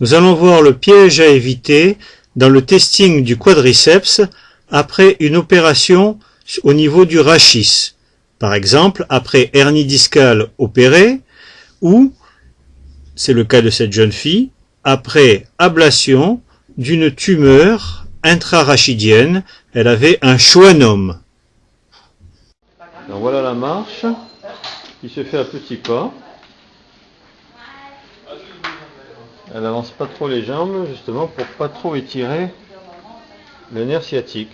Nous allons voir le piège à éviter dans le testing du quadriceps après une opération au niveau du rachis. Par exemple, après hernie discale opérée ou, c'est le cas de cette jeune fille, après ablation d'une tumeur intrarachidienne, elle avait un schwannome. Voilà la marche qui se fait à petits pas. Elle avance pas trop les jambes justement pour pas trop étirer le nerf sciatique.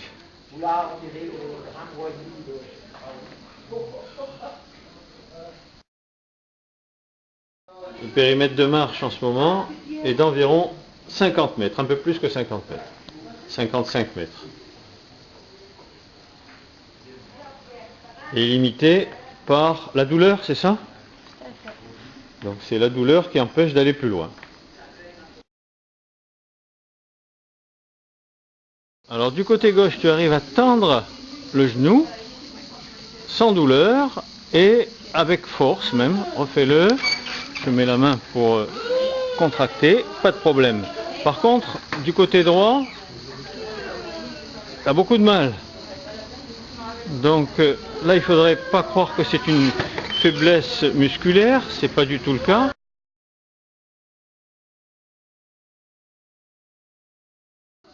Le périmètre de marche en ce moment est d'environ 50 mètres, un peu plus que 50 mètres, 55 mètres. Et limité par la douleur, c'est ça? Donc c'est la douleur qui empêche d'aller plus loin. Alors du côté gauche, tu arrives à tendre le genou sans douleur et avec force même. Refais-le. Je mets la main pour euh, contracter, pas de problème. Par contre, du côté droit, tu as beaucoup de mal. Donc euh, là, il faudrait pas croire que c'est une faiblesse musculaire, c'est pas du tout le cas.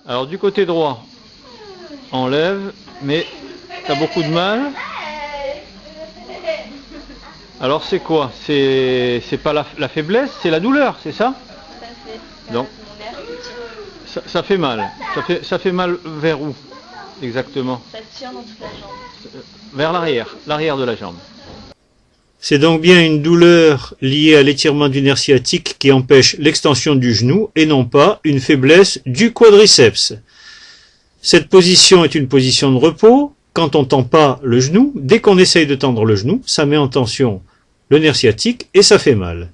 Alors du côté droit, enlève, mais tu as beaucoup de mal. Alors c'est quoi? C'est pas la, faiblesse, c'est la douleur, c'est ça? Donc ça, fait mal. Ça fait, ça fait mal vers où exactement? Ça tire dans toute la jambe. Vers l'arrière, l'arrière de la jambe. C'est donc bien une douleur liée à l'étirement du nerf sciatique qui empêche l'extension du genou et non pas une faiblesse du quadriceps. Cette position est une position de repos. Quand on tend pas le genou, dès qu'on essaye de tendre le genou, ça met en tension le nerf sciatique et ça fait mal.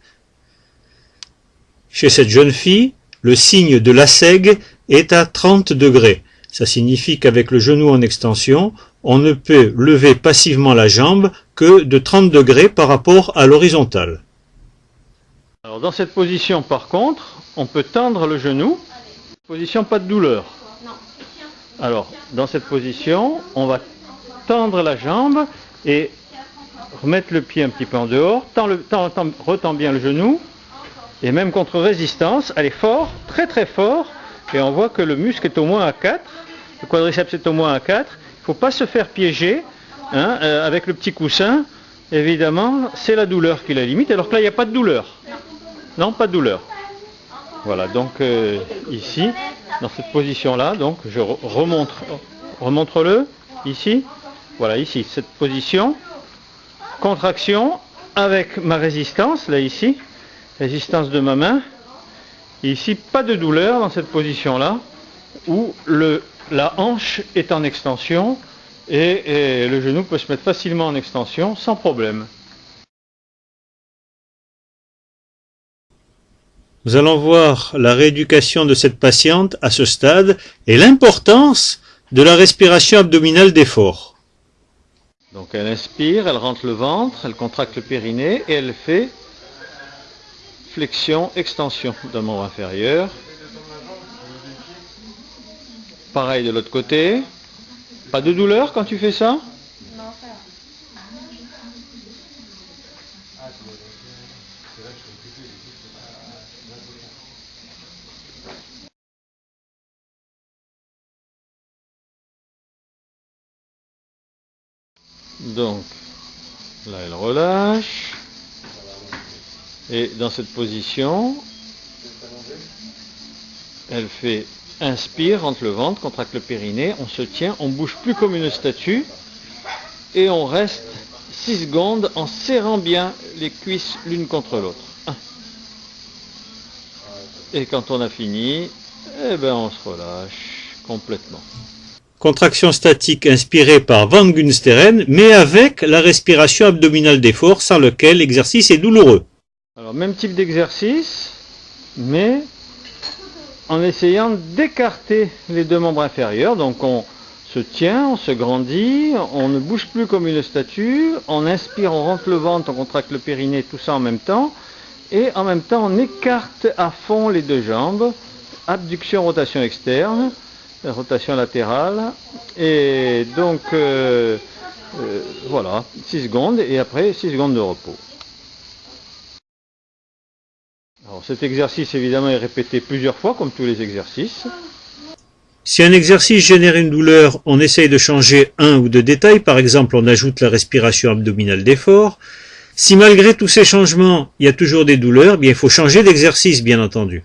Chez cette jeune fille, le signe de la SEG est à 30 degrés. Ça signifie qu'avec le genou en extension, on ne peut lever passivement la jambe que de 30 degrés par rapport à l'horizontale. Alors dans cette position par contre, on peut tendre le genou, position pas de douleur. Alors dans cette position, on va tendre la jambe et remettre le pied un petit peu en dehors, tend le, retend bien le genou, et même contre résistance, elle est fort, très très fort, et on voit que le muscle est au moins à 4, le quadriceps est au moins à 4, il ne faut pas se faire piéger, hein, euh, avec le petit coussin, évidemment, c'est la douleur qui la limite, alors que là, il n'y a pas de douleur. Non, pas de douleur. Voilà, donc euh, ici, dans cette position-là, donc je remontre, remontre-le, ici, voilà, ici, cette position, contraction avec ma résistance, là ici, résistance de ma main. ici, pas de douleur dans cette position-là, où le, la hanche est en extension et, le genou peut se mettre facilement en extension sans problème. Nous allons voir la rééducation de cette patiente à ce stade et l'importance de la respiration abdominale d'effort. Donc elle inspire, elle rentre le ventre, elle contracte le périnée et elle fait flexion, extension d'un membre inférieur. Pareil de l'autre côté. Pas de douleur quand tu fais ça? Non, ça Donc, là elle relâche. Et dans cette position, elle fait inspire, rentre le ventre, contracte le périnée, on se tient, on bouge plus comme une statue et on reste 6 secondes en serrant bien les cuisses l'une contre l'autre. Et quand on a fini, eh ben on se relâche complètement. Contraction statique inspirée par Van Gunsteren, mais avec la respiration abdominale d'effort, sans lequel l'exercice est douloureux. Alors même type d'exercice, mais en essayant d'écarter les deux membres inférieurs. Donc on se tient, on se grandit, on ne bouge plus comme une statue, on inspire, on rentre le ventre, on contracte le périnée, tout ça en même temps. Et en même temps, on écarte à fond les deux jambes. Abduction, rotation externe, rotation latérale. Et donc, euh, euh, voilà, 6 secondes et après 6 secondes de repos. Alors cet exercice évidemment est répété plusieurs fois comme tous les exercices. Si un exercice génère une douleur, on essaye de changer un ou deux détails, par exemple on ajoute la respiration abdominale d'effort. Si malgré tous ces changements, il y a toujours des douleurs, bien il faut changer d'exercice bien entendu.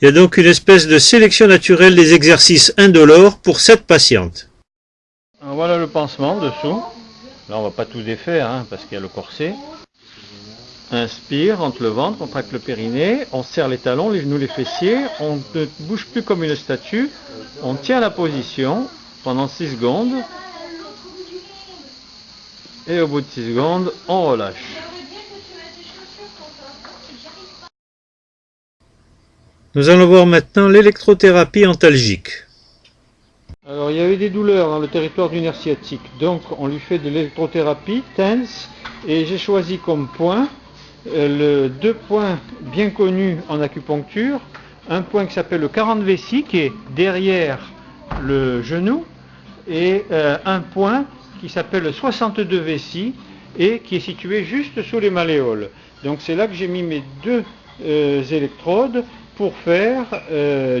Il y a donc une espèce de sélection naturelle des exercices indolores pour cette patiente. voilà le pansement dessous. Là on va pas tout défaire hein, parce qu'il y a le corset. Inspire, entre le ventre, contracte le périnée, on serre les talons, les genoux, les fessiers, on ne bouge plus comme une statue, on tient la position pendant 6 secondes, et au bout de 6 secondes, on relâche. Nous allons voir maintenant l'électrothérapie antalgique. Alors il y avait des douleurs dans le territoire du nerf sciatique, donc on lui fait de l'électrothérapie, tense, et j'ai choisi comme point le, deux points bien connus en acupuncture. Un point qui s'appelle le 40 vessie, qui est derrière le genou, et euh, un point qui s'appelle le 62 vessie, et qui est situé juste sous les malléoles. Donc c'est là que j'ai mis mes deux euh, électrodes pour faire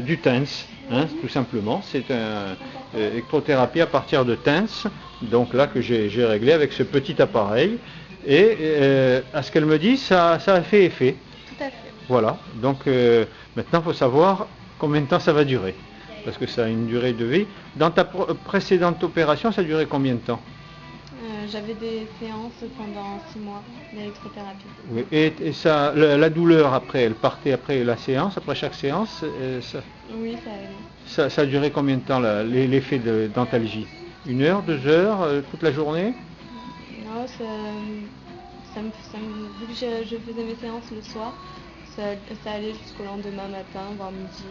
du tense, hein, tout simplement. C'est une électrothérapie à partir de tense, donc là que j'ai réglé avec ce petit appareil. Et euh, à ce qu'elle me dit, ça, ça, a fait effet. Tout à fait. Voilà. Donc euh, maintenant, il faut savoir combien de temps ça va durer. Parce que ça a une durée de vie. Dans ta précédente opération, ça a duré combien de temps? Euh, J'avais des séances pendant six mois d'électrothérapie. Oui. Et, ça, la, douleur après, elle partait après la séance, après chaque séance ça, Oui, ça, ça, ça a duré combien de temps l'effet d'antalgie Une heure, deux heures, toute la journée? Vu que je, faisais mes séances le soir, ça, allait jusqu'au lendemain matin, voire midi.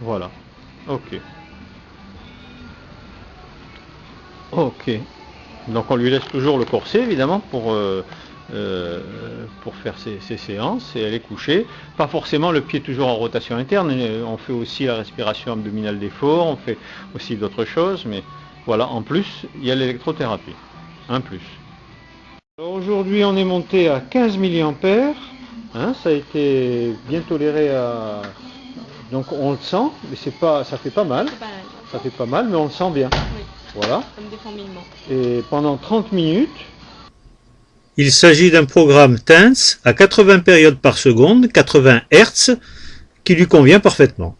Voilà, ok. Ok. Donc on lui laisse toujours le corset évidemment pour, euh, euh, pour faire ses, ses, séances et elle est couchée. Pas forcément le pied toujours en rotation interne, on fait aussi la respiration abdominale d'effort, on fait aussi d'autres choses, mais voilà, en plus il y a l'électrothérapie, un plus. Aujourd'hui, on est monté à 15 mA. Hein, ça a été bien toléré à... Donc on le sent, mais c'est pas, ça fait pas mal. Ça fait pas mal, mais on le sent bien. Voilà. Et pendant 30 minutes. Il s'agit d'un programme TENS à 80 périodes par seconde, 80 Hz, qui lui convient parfaitement.